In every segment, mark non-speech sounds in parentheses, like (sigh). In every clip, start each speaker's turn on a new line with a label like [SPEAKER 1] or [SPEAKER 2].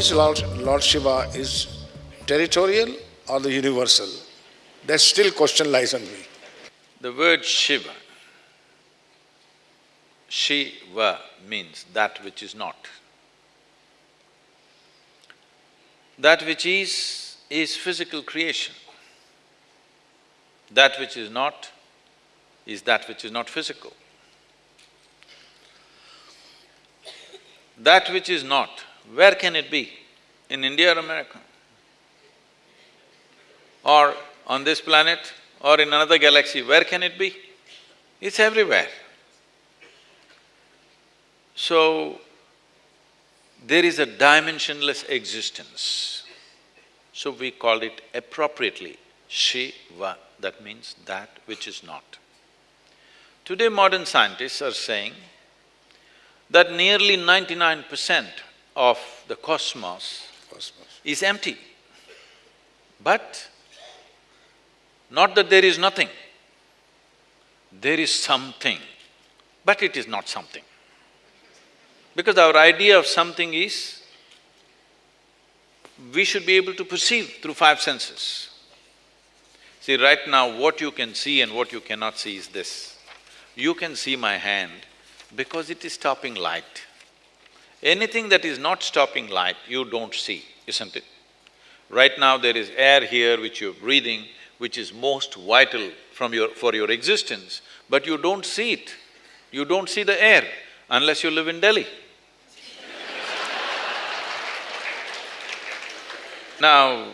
[SPEAKER 1] this Lord, Lord Shiva is territorial or the universal? That still question lies on me.
[SPEAKER 2] The word Shiva, Shiva means that which is not. That which is, is physical creation. That which is not is that which is not physical. That which is not, where can it be? In India or America? Or on this planet or in another galaxy, where can it be? It's everywhere. So, there is a dimensionless existence. So we call it appropriately Shiva, that means that which is not. Today modern scientists are saying that nearly ninety-nine percent of the cosmos,
[SPEAKER 1] Cosmos.
[SPEAKER 2] is empty. But not that there is nothing, there is something, but it is not something. Because our idea of something is, we should be able to perceive through five senses. See, right now what you can see and what you cannot see is this. You can see my hand because it is stopping light. Anything that is not stopping light, you don't see, isn't it? Right now there is air here which you're breathing, which is most vital from your… for your existence, but you don't see it. You don't see the air unless you live in Delhi. (laughs) now,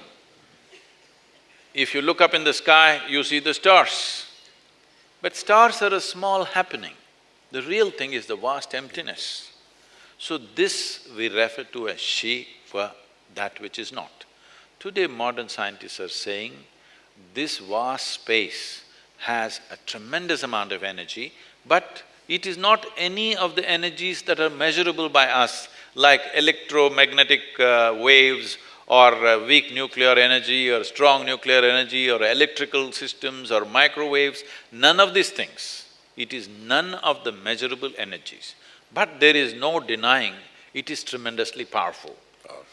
[SPEAKER 2] if you look up in the sky, you see the stars. But stars are a small happening. The real thing is the vast emptiness. So this we refer to as Shiva, that which is not. Today modern scientists are saying this vast space has a tremendous amount of energy, but it is not any of the energies that are measurable by us, like electromagnetic uh, waves or uh, weak nuclear energy or strong nuclear energy or electrical systems or microwaves, none of these things. It is none of the measurable energies. But there is no denying it is tremendously powerful. Oh.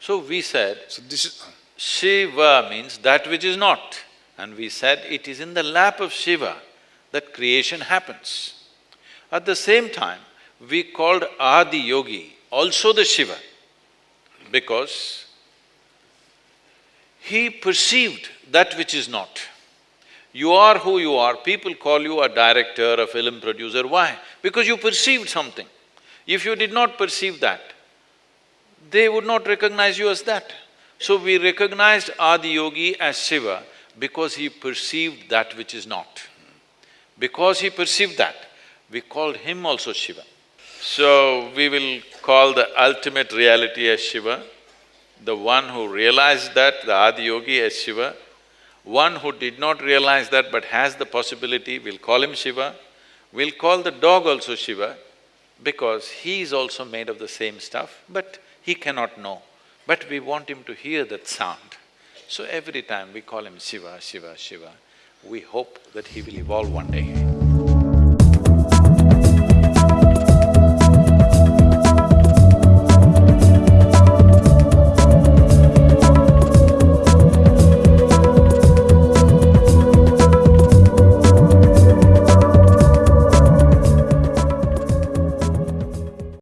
[SPEAKER 2] So we said,
[SPEAKER 1] So this is…
[SPEAKER 2] Shiva means that which is not. And we said it is in the lap of Shiva that creation happens. At the same time, we called Adi Yogi also the Shiva because he perceived that which is not. You are who you are, people call you a director, a film producer, why? Because you perceived something. If you did not perceive that, they would not recognize you as that. So we recognized Adi Yogi as Shiva because he perceived that which is not. Because he perceived that, we called him also Shiva. So we will call the ultimate reality as Shiva, the one who realized that, the Adi Yogi as Shiva. One who did not realize that but has the possibility, we'll call him Shiva. We'll call the dog also Shiva because he is also made of the same stuff, but he cannot know. But we want him to hear that sound. So every time we call him Shiva, Shiva, Shiva, we hope that he will evolve one day.